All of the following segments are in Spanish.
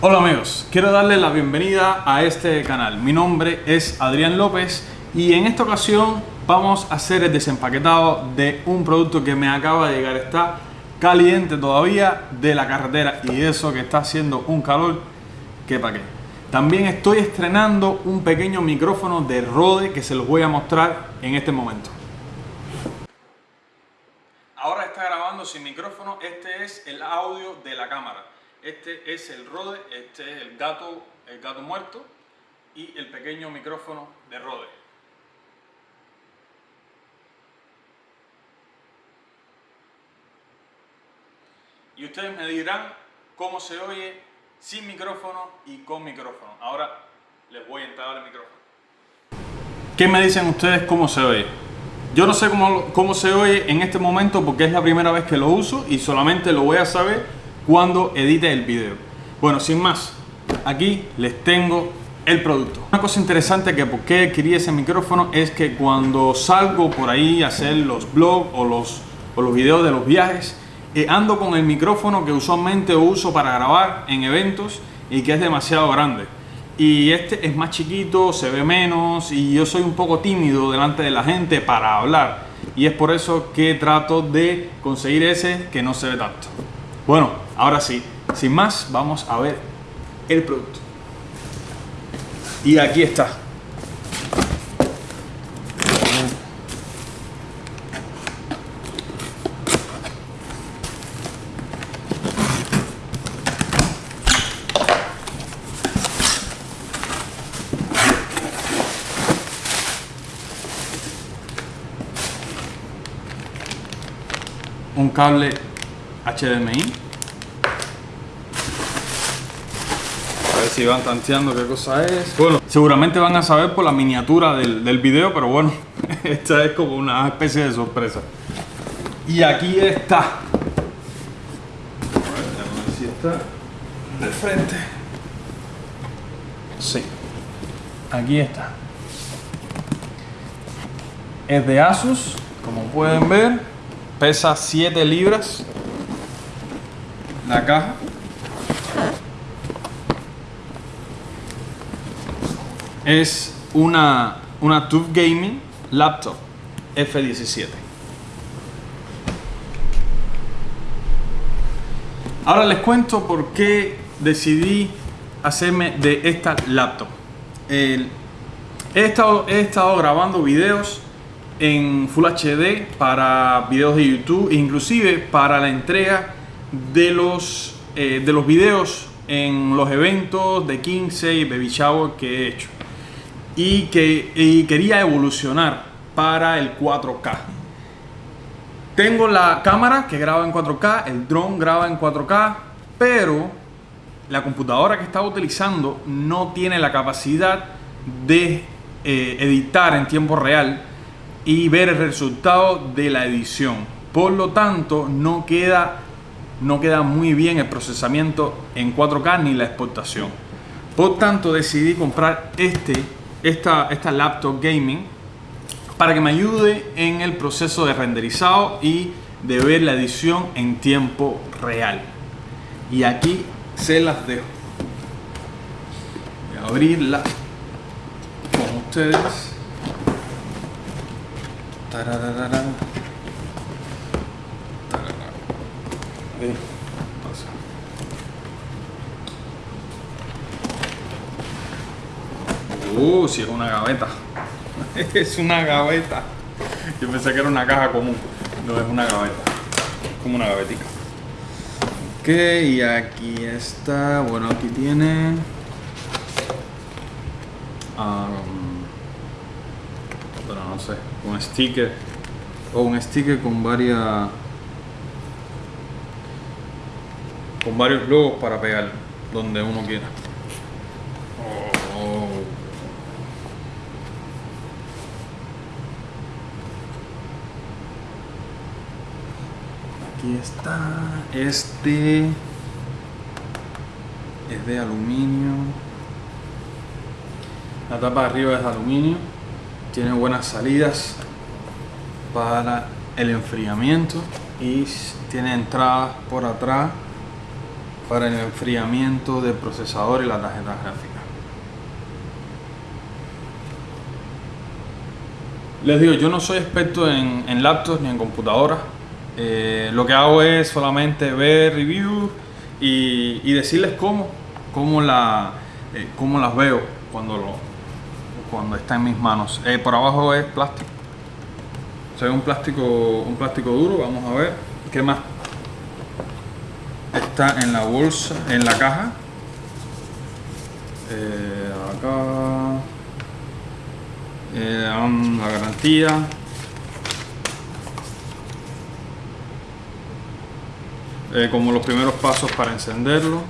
Hola amigos, quiero darles la bienvenida a este canal. Mi nombre es Adrián López y en esta ocasión vamos a hacer el desempaquetado de un producto que me acaba de llegar. Está caliente todavía de la carretera y eso que está haciendo un calor que pa' qué. También estoy estrenando un pequeño micrófono de Rode que se los voy a mostrar en este momento. Ahora está sin micrófono, este es el audio de la cámara. Este es el Rode, este es el gato, el gato muerto y el pequeño micrófono de Rode. Y ustedes me dirán cómo se oye sin micrófono y con micrófono. Ahora les voy a entrar el micrófono. ¿Qué me dicen ustedes cómo se oye? Yo no sé cómo, cómo se oye en este momento porque es la primera vez que lo uso y solamente lo voy a saber cuando edite el video. Bueno, sin más, aquí les tengo el producto. Una cosa interesante que por qué adquirí ese micrófono es que cuando salgo por ahí a hacer los blogs o los, o los videos de los viajes, eh, ando con el micrófono que usualmente uso para grabar en eventos y que es demasiado grande. Y este es más chiquito, se ve menos y yo soy un poco tímido delante de la gente para hablar. Y es por eso que trato de conseguir ese que no se ve tanto. Bueno, ahora sí, sin más, vamos a ver el producto. Y aquí está. Cable HDMI. A ver si van tanteando qué cosa es. Bueno, seguramente van a saber por la miniatura del, del video, pero bueno, esta es como una especie de sorpresa. Y aquí está. Si está de frente. Sí, aquí está. Es de Asus, como pueden ver pesa 7 libras. La caja. Es una una TUF Gaming laptop F17 ahora les cuento por qué decidí hacerme de esta laptop. He, estado, he estado grabando videos en Full HD para videos de YouTube e inclusive para la entrega de los, eh, de los videos en los eventos de 15 y Baby Shower que he hecho. Y que quería evolucionar para el 4K tengo la cámara que graba en 4K, el drone graba en 4K pero la computadora que estaba utilizando no tiene la capacidad de eh, editar en tiempo real y ver el resultado de la edición. Por lo tanto, no queda, no queda muy bien el procesamiento en 4K ni la exportación. Por tanto, decidí comprar este, esta, esta laptop gaming para que me ayude en el proceso de renderizado y de ver la edición en tiempo real. Y aquí se las dejo. Voy a abrirla con ustedes. Uh, si es una gaveta. es una gaveta. Yo pensé que era una caja común. No es una gaveta. Es como una gavetica. Ok, y aquí está. Bueno, aquí tiene. Um, no sé, un sticker o un sticker con varias con varios logos para pegar donde uno quiera. Aquí está este es de aluminio. La tapa de arriba es de aluminio. Tiene buenas salidas para el enfriamiento y tiene entradas por atrás para el enfriamiento del procesador y la tarjeta gráfica. Les digo, yo no soy experto en, en laptops ni en computadoras. Eh, lo que hago es solamente ver reviews y, y decirles cómo, cómo, la, eh, cómo las veo cuando, lo, cuando está en mis manos. Eh, por abajo es plástico. Se ve un plástico, un plástico duro. Vamos a ver qué más está en la bolsa, en la caja. Eh, acá eh, la garantía. Eh, como los primeros pasos para encenderlo.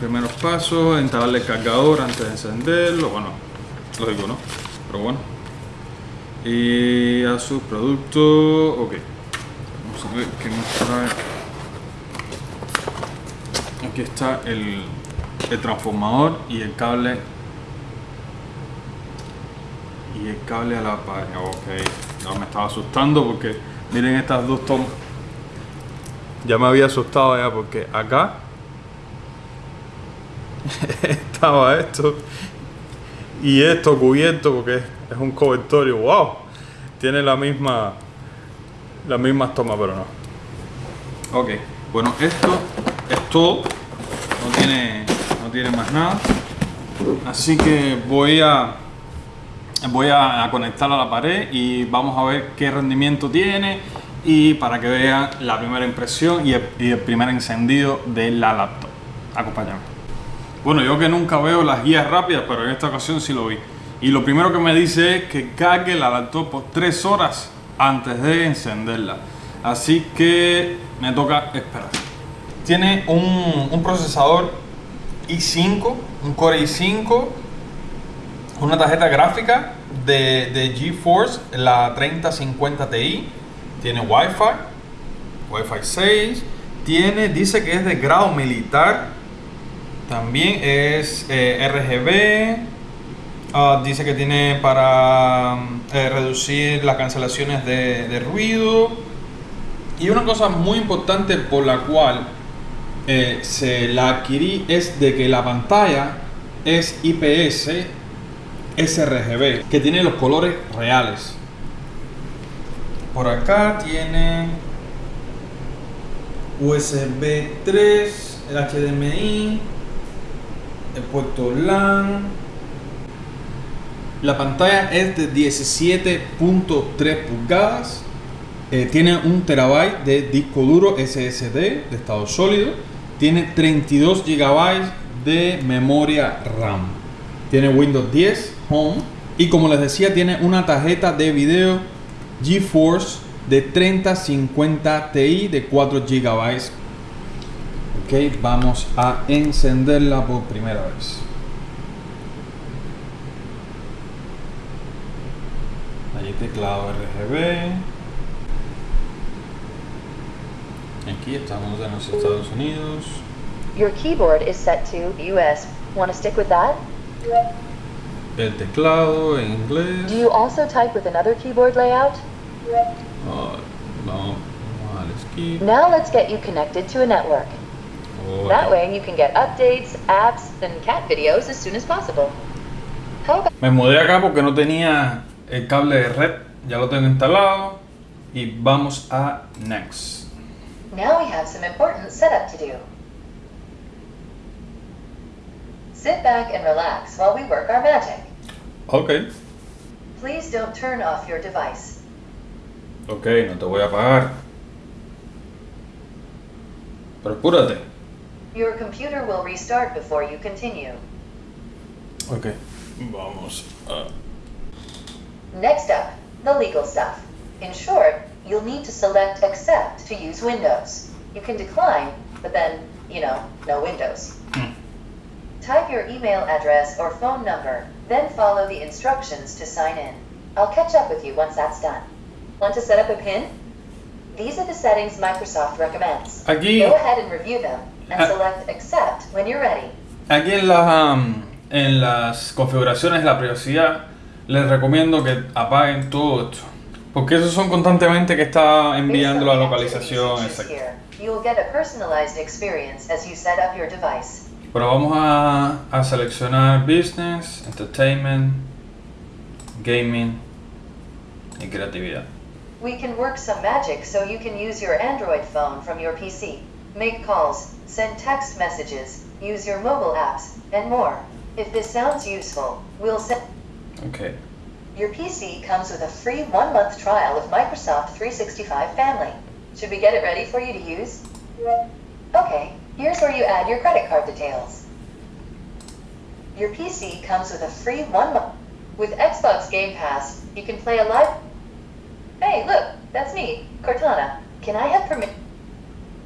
Primeros pasos, instalarle el cargador antes de encenderlo. Bueno, lógico, ¿no? Pero bueno. Y a su producto. Ok. Vamos a ver qué nos trae. Aquí está el, transformador y el cable y el cable a la pared ok no me estaba asustando porque miren estas dos tomas ya me había asustado ya porque acá estaba esto. Y esto cubierto porque es un cobertorio wow. Tiene la misma las mismas tomas pero no. Ok bueno esto es todo. No tiene no tiene más nada. Así que voy a voy a, conectarla a la pared y vamos a ver qué rendimiento tiene y para que vean la primera impresión y el, primer encendido de la laptop. Acompáñame bueno yo que nunca veo las guías rápidas pero en esta ocasión sí lo vi y lo primero que me dice es que cargue la laptop por 3 horas antes de encenderla así que me toca esperar tiene un, procesador i5 un core i5 una tarjeta gráfica de, de GeForce, la 3050 Ti. Tiene Wi-Fi, Wi-Fi 6. Tiene, dice que es de grado militar. También es eh, RGB. Ah, dice que tiene para eh, reducir las cancelaciones de, de, ruido. Y una cosa muy importante por la cual eh, se la adquirí es de que la pantalla es IPS sRGB que tiene los colores reales. Por acá tiene USB 3, el HDMI, el puerto LAN. La pantalla es de 17.3 pulgadas. Eh, tiene un terabyte de disco duro SSD de estado sólido. Tiene 32 GB de memoria RAM. Tiene Windows 10, Home. Y como les decía, tiene una tarjeta de video GeForce de 3050 Ti de 4 GB. Ok, vamos a encenderla por primera vez. Allí teclado RGB. Aquí estamos en los Estados Unidos. Your keyboard is set to US. Want to stick with that? el teclado en inglés. Do you also type with another keyboard layout? Uh, al skip. Now let's get you connected to a network. That way you can get updates, apps, and cat videos as soon as possible. Me mudé acá porque no tenía el cable de red. Ya lo tengo instalado. Y vamos a Next. now we have some important setup to do. Sit back and relax while we work our magic. Ok. Please don't turn off your device. Ok, no te voy a apagar. Pero apúrate. Your computer will restart before you continue. Ok. Vamos a... Next up, the legal stuff. In short, you'll need to select accept to use Windows. You can decline, but then, you know, no Windows. Hmm. Type your email address or phone number, then follow the instructions to sign in. I'll catch up with you once that's done. Want to set up a PIN? These are the settings Microsoft recommends. Aquí, Go ahead and review them and select accept when you're ready. aquí en, las, um, en las configuraciones de la privacidad les recomiendo que apaguen todo esto. Porque esos son constantemente que está enviando la localización device. Pero vamos a, a seleccionar Business, Entertainment, Gaming y Creatividad. We can work some magic so you can use your Android phone from your PC, make calls, send text messages, use your mobile apps, and more. If this sounds useful, we'll send. Ok. Your PC comes with a free one month trial of Microsoft 365 Family. Should we get it ready for you to use? Okay, here's where you add your credit card details. Your PC comes with a free one month. With Xbox Game Pass, you can play a live. Hey, look, that's me, Cortana. Can I have permission?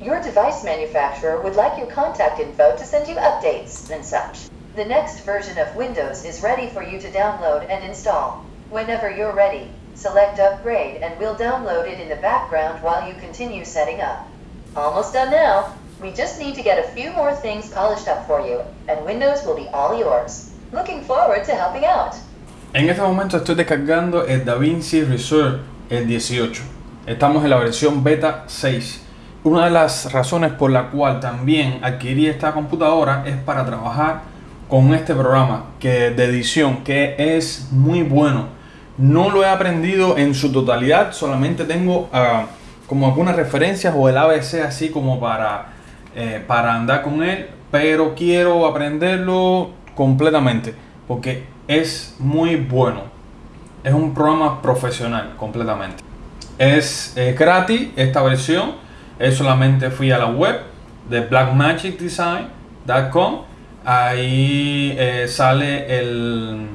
Your device manufacturer would like your contact info to send you updates and such. The next version of Windows is ready for you to download and install. Whenever you're ready, select Upgrade and we'll download it in the background while you continue setting up. Almost done now. We just need to get a few more things polished up for you, and Windows will be all yours. Looking forward to helping out. En este momento estoy descargando el DaVinci Resolve el 18. Estamos en la versión beta 6. Una de las razones por la cual también adquirí esta computadora es para trabajar con este programa que, de edición que es muy bueno. No lo he aprendido en su totalidad, solamente tengo ah, como algunas referencias o el ABC así como para, eh, para andar con él, pero quiero aprenderlo completamente porque es muy bueno. Es un programa profesional completamente. Es gratis esta versión. Es solamente fui a la web de blackmagicdesign.com. Ahí eh, sale el,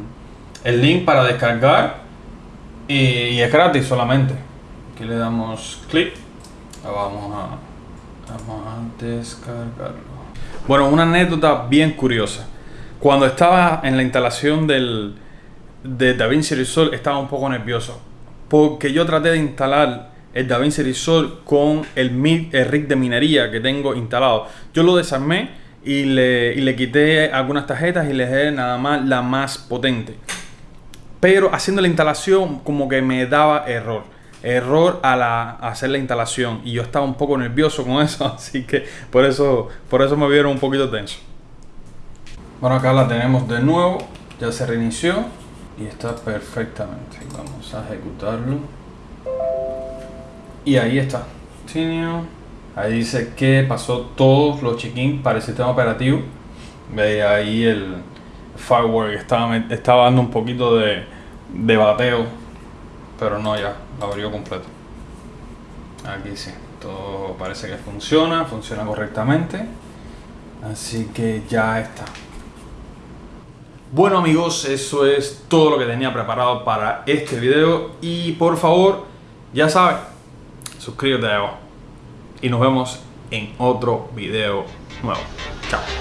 el link para descargar y, y es gratis solamente. Aquí le damos clic. Vamos a, vamos a descargarlo. Bueno, una anécdota bien curiosa. Cuando estaba en la instalación del, de DaVinci Resolve estaba un poco nervioso porque yo traté de instalar el DaVinci Resolve con el, mi- el de minería que tengo instalado. Yo lo desarmé y le, y le quité algunas tarjetas y le dejé nada más la más potente. Pero haciendo la instalación como que me daba error. Error a, la, hacer la instalación. Y yo estaba un poco nervioso con eso. Así que por eso, por eso me vieron un poquito tenso. Bueno, acá la tenemos de nuevo. Ya se reinició. Y está perfectamente. Vamos a ejecutarlo. Y ahí está. Ahí dice que pasó todos los check-in para el sistema operativo. Ve ahí el firewall estaba, estaba dando un poquito de, de bateo. Pero no, ya, lo abrió completo. Aquí sí, todo parece que funciona, funciona correctamente. Así que ya está. Bueno amigos, eso es todo lo que tenía preparado para este video. Y por favor, ya saben, suscríbete. Y nos vemos en otro video nuevo. Chao.